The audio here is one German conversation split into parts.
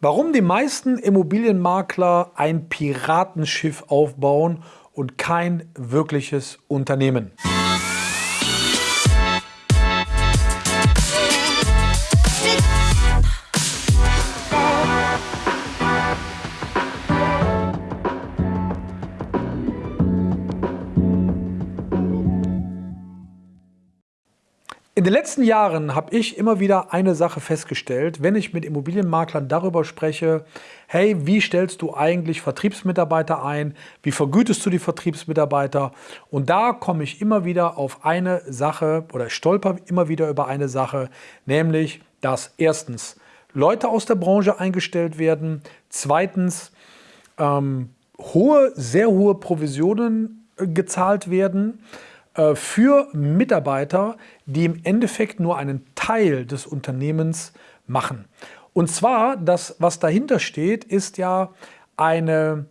Warum die meisten Immobilienmakler ein Piratenschiff aufbauen und kein wirkliches Unternehmen. Den letzten Jahren habe ich immer wieder eine Sache festgestellt, wenn ich mit Immobilienmaklern darüber spreche, hey, wie stellst du eigentlich Vertriebsmitarbeiter ein, wie vergütest du die Vertriebsmitarbeiter? Und da komme ich immer wieder auf eine Sache oder stolper immer wieder über eine Sache, nämlich, dass erstens Leute aus der Branche eingestellt werden, zweitens ähm, hohe, sehr hohe Provisionen äh, gezahlt werden, für Mitarbeiter, die im Endeffekt nur einen Teil des Unternehmens machen. Und zwar, das, was dahinter steht, ist ja eine,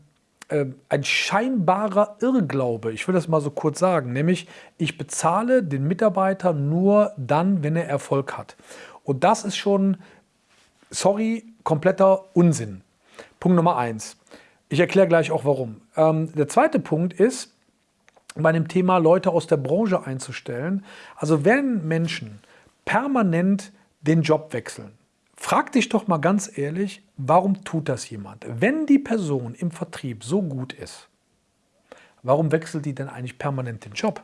äh, ein scheinbarer Irrglaube. Ich will das mal so kurz sagen, nämlich ich bezahle den Mitarbeiter nur dann, wenn er Erfolg hat. Und das ist schon, sorry, kompletter Unsinn. Punkt Nummer eins. Ich erkläre gleich auch warum. Ähm, der zweite Punkt ist, bei dem Thema Leute aus der Branche einzustellen. Also wenn Menschen permanent den Job wechseln, frag dich doch mal ganz ehrlich, warum tut das jemand? Wenn die Person im Vertrieb so gut ist, warum wechselt die denn eigentlich permanent den Job?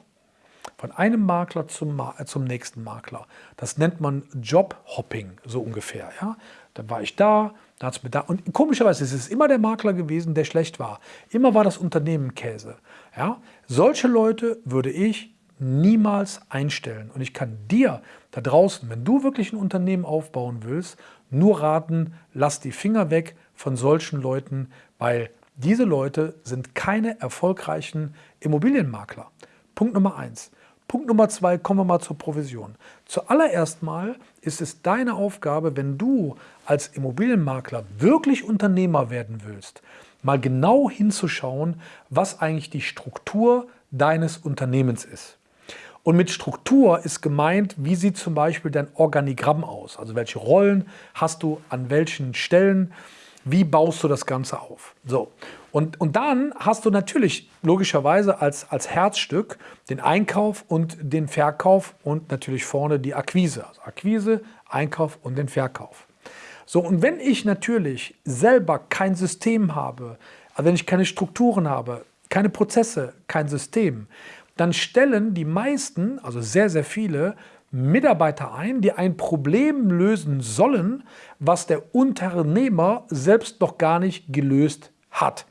Von einem Makler zum, äh, zum nächsten Makler. Das nennt man Jobhopping, so ungefähr. Ja? Dann war ich da, da es mir da. Und komischerweise ist es immer der Makler gewesen, der schlecht war. Immer war das Unternehmen Käse. Ja? Solche Leute würde ich niemals einstellen. Und ich kann dir da draußen, wenn du wirklich ein Unternehmen aufbauen willst, nur raten, lass die Finger weg von solchen Leuten, weil diese Leute sind keine erfolgreichen Immobilienmakler. Punkt Nummer eins. Punkt Nummer zwei, kommen wir mal zur Provision. Zuallererst mal ist es deine Aufgabe, wenn du als Immobilienmakler wirklich Unternehmer werden willst, mal genau hinzuschauen, was eigentlich die Struktur deines Unternehmens ist. Und mit Struktur ist gemeint, wie sieht zum Beispiel dein Organigramm aus? Also welche Rollen hast du an welchen Stellen? Wie baust du das Ganze auf? So. Und, und dann hast du natürlich logischerweise als, als Herzstück den Einkauf und den Verkauf und natürlich vorne die Akquise. Also Akquise, Einkauf und den Verkauf. So, und wenn ich natürlich selber kein System habe, also wenn ich keine Strukturen habe, keine Prozesse, kein System, dann stellen die meisten, also sehr, sehr viele, Mitarbeiter ein, die ein Problem lösen sollen, was der Unternehmer selbst noch gar nicht gelöst hat.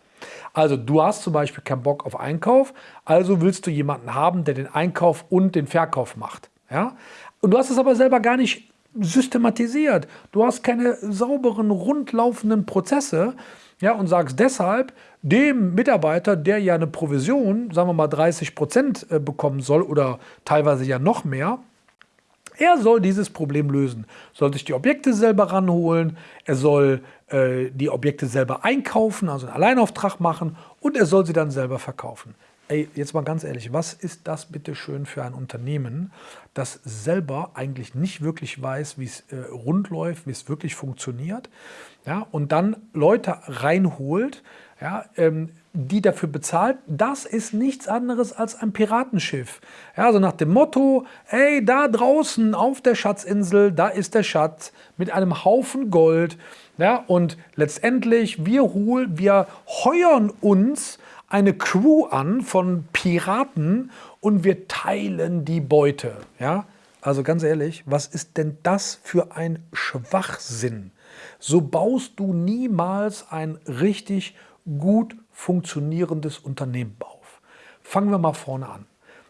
Also du hast zum Beispiel keinen Bock auf Einkauf, also willst du jemanden haben, der den Einkauf und den Verkauf macht. Ja? Und du hast es aber selber gar nicht systematisiert. Du hast keine sauberen, rundlaufenden Prozesse ja, und sagst deshalb dem Mitarbeiter, der ja eine Provision, sagen wir mal 30 Prozent äh, bekommen soll oder teilweise ja noch mehr, er soll dieses Problem lösen, soll sich die Objekte selber ranholen, er soll äh, die Objekte selber einkaufen, also einen Alleinauftrag machen. Und er soll sie dann selber verkaufen. Ey, jetzt mal ganz ehrlich, was ist das bitte schön für ein Unternehmen, das selber eigentlich nicht wirklich weiß, wie es äh, rund läuft, wie es wirklich funktioniert, ja, und dann Leute reinholt, ja, ähm, die dafür bezahlt, das ist nichts anderes als ein Piratenschiff. Ja, also nach dem Motto, ey, da draußen auf der Schatzinsel, da ist der Schatz mit einem Haufen Gold. Ja, und letztendlich, wir, holen, wir heuern uns eine Crew an von Piraten und wir teilen die Beute. Ja? Also ganz ehrlich, was ist denn das für ein Schwachsinn? So baust du niemals ein richtig gut funktionierendes Unternehmen auf. Fangen wir mal vorne an.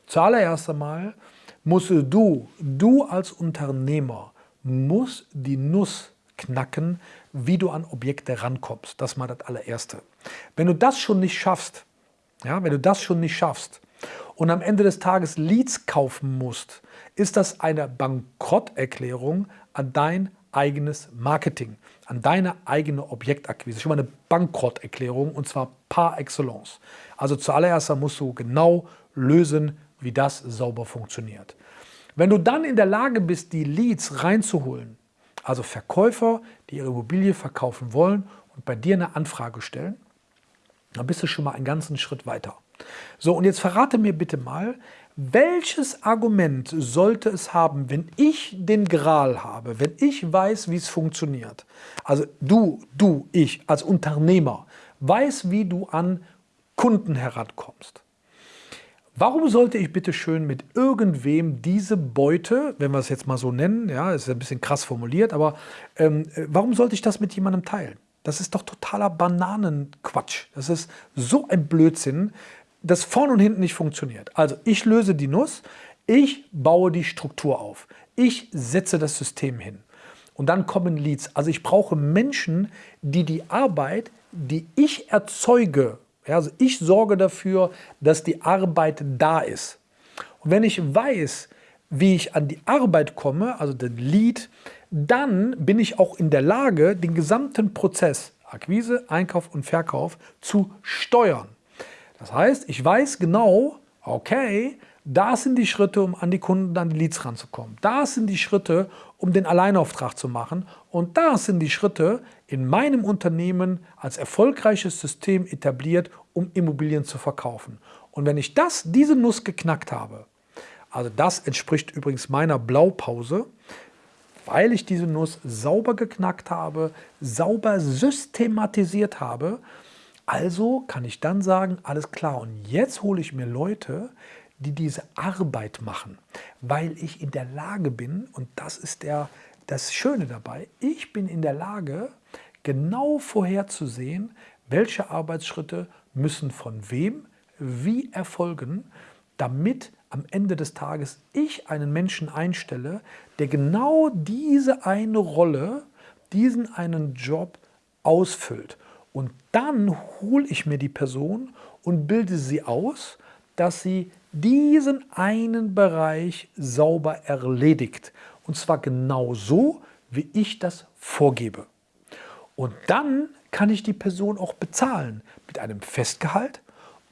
Zuallererst einmal musst du, du als Unternehmer, musst die Nuss knacken, wie du an Objekte rankommst. Das ist mal das allererste. Wenn du das schon nicht schaffst, ja, wenn du das schon nicht schaffst und am Ende des Tages Leads kaufen musst, ist das eine Bankrotterklärung an dein eigenes Marketing, an deine eigene Objektakquise. Schon mal eine Bankrotterklärung und zwar par excellence. Also zuallererst musst du genau lösen, wie das sauber funktioniert. Wenn du dann in der Lage bist, die Leads reinzuholen, Also Verkäufer, die ihre Immobilie verkaufen wollen und bei dir eine Anfrage stellen, dann bist du schon mal einen ganzen Schritt weiter. So, und jetzt verrate mir bitte mal, welches Argument sollte es haben, wenn ich den Gral habe, wenn ich weiß, wie es funktioniert? Also du, du, ich als Unternehmer weiß, wie du an Kunden herankommst. Warum sollte ich bitte schön mit irgendwem diese Beute, wenn wir es jetzt mal so nennen, ja, ist ein bisschen krass formuliert, aber ähm, warum sollte ich das mit jemandem teilen? Das ist doch totaler Bananenquatsch. Das ist so ein Blödsinn, das vorne und hinten nicht funktioniert. Also ich löse die Nuss, ich baue die Struktur auf, ich setze das System hin. Und dann kommen Leads. Also ich brauche Menschen, die die Arbeit, die ich erzeuge, ja, also ich sorge dafür, dass die Arbeit da ist. Und wenn ich weiß, wie ich an die Arbeit komme, also den Lead, dann bin ich auch in der Lage, den gesamten Prozess, Akquise, Einkauf und Verkauf, zu steuern. Das heißt, ich weiß genau, okay, da sind die Schritte, um an die Kunden, an die Leads ranzukommen. Da sind die Schritte, um den Alleinauftrag zu machen. Und da sind die Schritte in meinem Unternehmen als erfolgreiches System etabliert, um Immobilien zu verkaufen. Und wenn ich das, diese Nuss geknackt habe, also das entspricht übrigens meiner Blaupause, weil ich diese Nuss sauber geknackt habe, sauber systematisiert habe, also kann ich dann sagen, alles klar, und jetzt hole ich mir Leute, die diese Arbeit machen, weil ich in der Lage bin, und das ist der, das Schöne dabei, ich bin in der Lage, genau vorherzusehen, welche Arbeitsschritte müssen von wem wie erfolgen, damit am Ende des Tages ich einen Menschen einstelle, der genau diese eine Rolle, diesen einen Job ausfüllt. Und dann hole ich mir die Person und bilde sie aus, dass sie diesen einen Bereich sauber erledigt. Und zwar genau so, wie ich das vorgebe. Und dann kann ich die Person auch bezahlen mit einem Festgehalt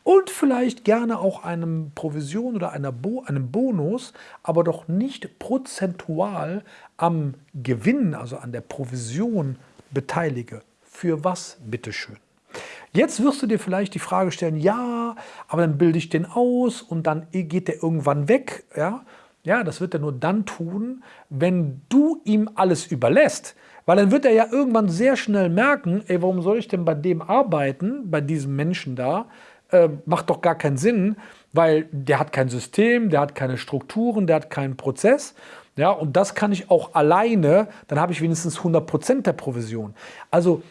und vielleicht gerne auch einem Provision oder einer Bo einem Bonus, aber doch nicht prozentual am Gewinn, also an der Provision beteilige. Für was, bitteschön? Jetzt wirst du dir vielleicht die Frage stellen, ja, aber dann bilde ich den aus und dann geht der irgendwann weg. Ja, ja das wird er nur dann tun, wenn du ihm alles überlässt. Weil dann wird er ja irgendwann sehr schnell merken, ey, warum soll ich denn bei dem arbeiten, bei diesem Menschen da? Äh, macht doch gar keinen Sinn, weil der hat kein System, der hat keine Strukturen, der hat keinen Prozess. Ja, und das kann ich auch alleine, dann habe ich wenigstens 100% der Provision. Also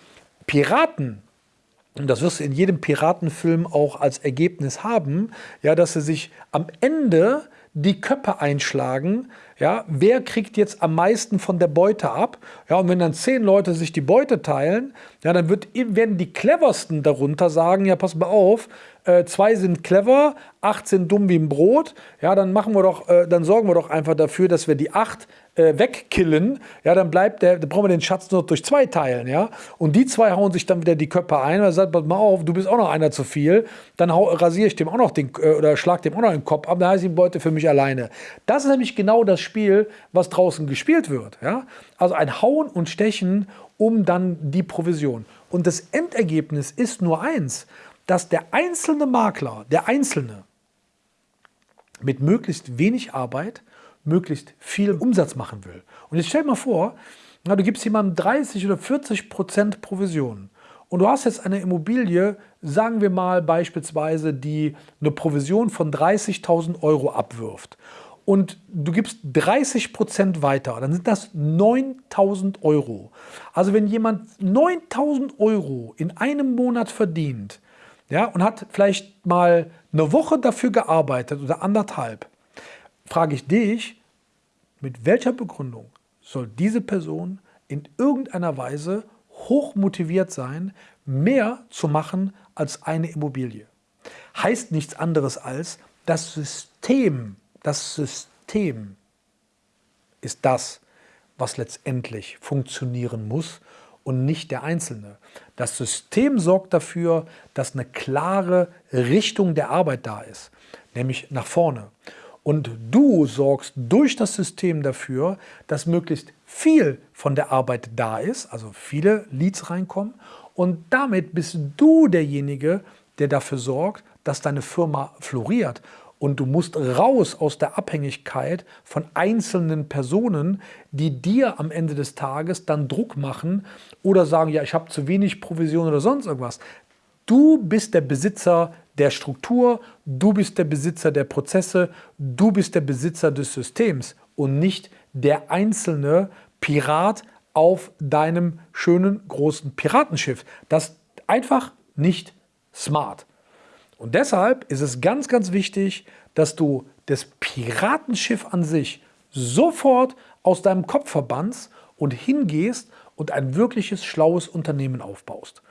Piraten, und das wirst du in jedem Piratenfilm auch als Ergebnis haben, ja, dass sie sich am Ende die Köpfe einschlagen, ja, wer kriegt jetzt am meisten von der Beute ab? Ja, und wenn dann zehn Leute sich die Beute teilen, ja, dann wird, werden die cleversten darunter sagen, ja, pass mal auf, äh, zwei sind clever, acht sind dumm wie ein Brot, ja, dann machen wir doch, äh, dann sorgen wir doch einfach dafür, dass wir die acht äh, wegkillen, ja, dann bleibt der, dann brauchen wir den Schatz nur durch zwei teilen, ja. Und die zwei hauen sich dann wieder die Köpfe ein, und sagt, pass mal auf, du bist auch noch einer zu viel, dann rasiere ich dem auch noch den, äh, oder schlag dem auch noch den Kopf ab, dann heißt die Beute für mich alleine. Das ist nämlich genau das Spiel, was draußen gespielt wird, ja. Also ein Hauen und Stechen um dann die Provision. Und das Endergebnis ist nur eins, dass der einzelne Makler, der Einzelne, mit möglichst wenig Arbeit möglichst viel Umsatz machen will. Und jetzt stell dir mal vor, na, du gibst jemandem 30 oder 40 Prozent Provision und du hast jetzt eine Immobilie, sagen wir mal beispielsweise, die eine Provision von 30.000 Euro abwirft und du gibst 30 Prozent weiter, dann sind das 9.000 Euro. Also wenn jemand 9.000 Euro in einem Monat verdient ja, und hat vielleicht mal eine Woche dafür gearbeitet oder anderthalb, frage ich dich, mit welcher Begründung soll diese Person in irgendeiner Weise hoch motiviert sein, mehr zu machen als eine Immobilie? Heißt nichts anderes als, das System, das System ist das, was letztendlich funktionieren muss und nicht der Einzelne. Das System sorgt dafür, dass eine klare Richtung der Arbeit da ist, nämlich nach vorne. Und du sorgst durch das System dafür, dass möglichst viel von der Arbeit da ist, also viele Leads reinkommen. Und damit bist du derjenige, der dafür sorgt, dass deine Firma floriert. Und du musst raus aus der Abhängigkeit von einzelnen Personen, die dir am Ende des Tages dann Druck machen oder sagen, ja, ich habe zu wenig Provision oder sonst irgendwas. Du bist der Besitzer der Struktur, du bist der Besitzer der Prozesse, du bist der Besitzer des Systems und nicht der einzelne Pirat auf deinem schönen großen Piratenschiff. Das ist einfach nicht smart. Und deshalb ist es ganz, ganz wichtig, dass du das Piratenschiff an sich sofort aus deinem Kopf verbannst und hingehst und ein wirkliches schlaues Unternehmen aufbaust.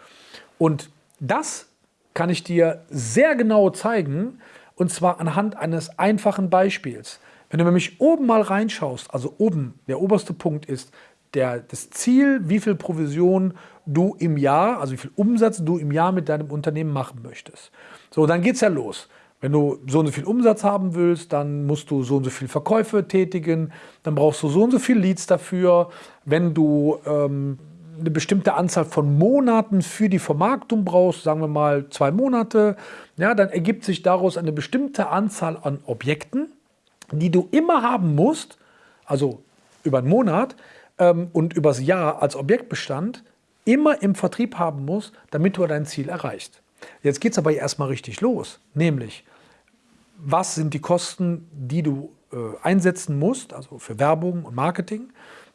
Und das kann ich dir sehr genau zeigen und zwar anhand eines einfachen Beispiels. Wenn du nämlich oben mal reinschaust, also oben, der oberste Punkt ist der, das Ziel, wie viel Provision du im Jahr, also wie viel Umsatz du im Jahr mit deinem Unternehmen machen möchtest. So, dann geht es ja los. Wenn du so und so viel Umsatz haben willst, dann musst du so und so viel Verkäufe tätigen, dann brauchst du so und so viel Leads dafür. Wenn du ähm, eine bestimmte Anzahl von Monaten für die Vermarktung brauchst, sagen wir mal zwei Monate, ja, dann ergibt sich daraus eine bestimmte Anzahl an Objekten, die du immer haben musst, also über einen Monat ähm, und übers Jahr als Objektbestand, immer im Vertrieb haben musst, damit du dein Ziel erreichst. Jetzt geht es aber erstmal richtig los, nämlich was sind die Kosten, die du äh, einsetzen musst, also für Werbung und Marketing.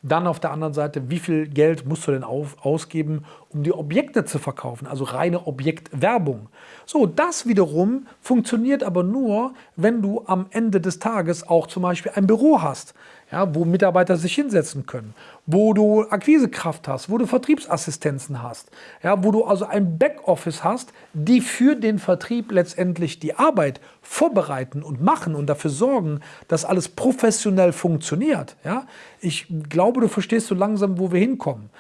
Dann auf der anderen Seite, wie viel Geld musst du denn auf, ausgeben, um die Objekte zu verkaufen, also reine Objektwerbung. So, das wiederum funktioniert aber nur, wenn du am Ende des Tages auch zum Beispiel ein Büro hast ja, wo Mitarbeiter sich hinsetzen können, wo du Akquisekraft hast, wo du Vertriebsassistenzen hast, ja, wo du also ein Backoffice hast, die für den Vertrieb letztendlich die Arbeit vorbereiten und machen und dafür sorgen, dass alles professionell funktioniert. Ja. Ich glaube, du verstehst so langsam, wo wir hinkommen.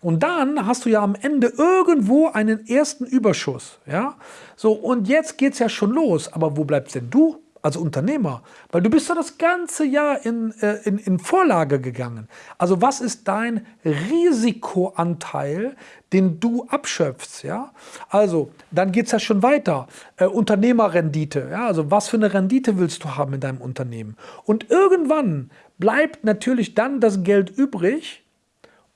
Und dann hast du ja am Ende irgendwo einen ersten Überschuss. Ja? So, und jetzt geht es ja schon los. Aber wo bleibst denn du? Als Unternehmer? Weil du bist ja das ganze Jahr in, äh, in, in Vorlage gegangen. Also was ist dein Risikoanteil, den du abschöpfst? Ja? Also dann geht es ja schon weiter. Äh, Unternehmerrendite. Ja? Also was für eine Rendite willst du haben in deinem Unternehmen? Und irgendwann bleibt natürlich dann das Geld übrig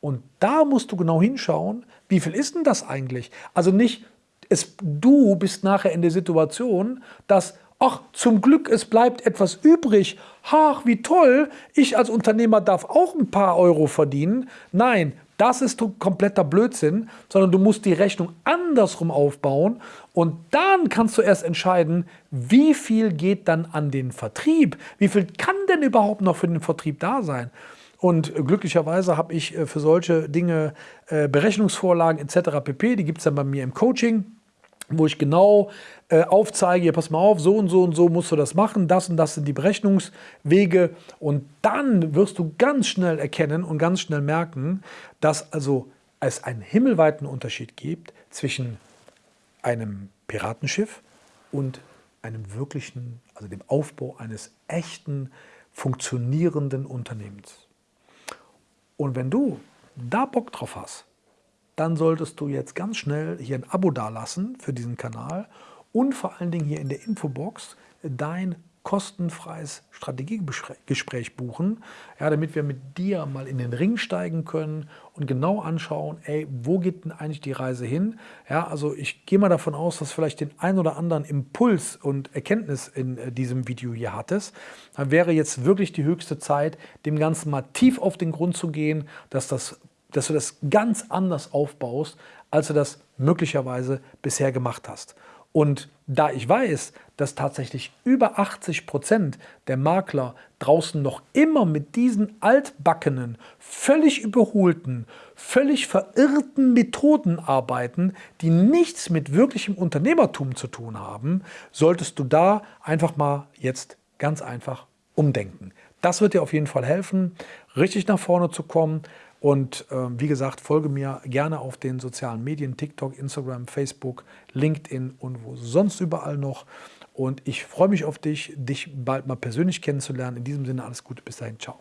und da musst du genau hinschauen, wie viel ist denn das eigentlich? Also nicht, es, du bist nachher in der Situation, dass Ach, zum Glück, es bleibt etwas übrig. Ach, wie toll, ich als Unternehmer darf auch ein paar Euro verdienen. Nein, das ist kompletter Blödsinn, sondern du musst die Rechnung andersrum aufbauen und dann kannst du erst entscheiden, wie viel geht dann an den Vertrieb? Wie viel kann denn überhaupt noch für den Vertrieb da sein? Und glücklicherweise habe ich äh, für solche Dinge äh, Berechnungsvorlagen etc. pp. Die gibt es dann bei mir im Coaching wo ich genau äh, aufzeige, hier, pass mal auf, so und so und so musst du das machen, das und das sind die Berechnungswege und dann wirst du ganz schnell erkennen und ganz schnell merken, dass also es einen himmelweiten Unterschied gibt zwischen einem Piratenschiff und einem wirklichen, also dem Aufbau eines echten, funktionierenden Unternehmens. Und wenn du da Bock drauf hast, dann solltest du jetzt ganz schnell hier ein Abo dalassen für diesen Kanal und vor allen Dingen hier in der Infobox dein kostenfreies Strategiegespräch buchen, ja, damit wir mit dir mal in den Ring steigen können und genau anschauen, ey, wo geht denn eigentlich die Reise hin? Ja, also ich gehe mal davon aus, dass vielleicht den ein oder anderen Impuls und Erkenntnis in äh, diesem Video hier hattest. Dann wäre jetzt wirklich die höchste Zeit, dem Ganzen mal tief auf den Grund zu gehen, dass das dass du das ganz anders aufbaust, als du das möglicherweise bisher gemacht hast. Und da ich weiß, dass tatsächlich über 80 Prozent der Makler draußen noch immer mit diesen altbackenen, völlig überholten, völlig verirrten Methoden arbeiten, die nichts mit wirklichem Unternehmertum zu tun haben, solltest du da einfach mal jetzt ganz einfach umdenken. Das wird dir auf jeden Fall helfen, richtig nach vorne zu kommen, und äh, wie gesagt, folge mir gerne auf den sozialen Medien, TikTok, Instagram, Facebook, LinkedIn und wo sonst überall noch. Und ich freue mich auf dich, dich bald mal persönlich kennenzulernen. In diesem Sinne alles Gute, bis dahin, ciao.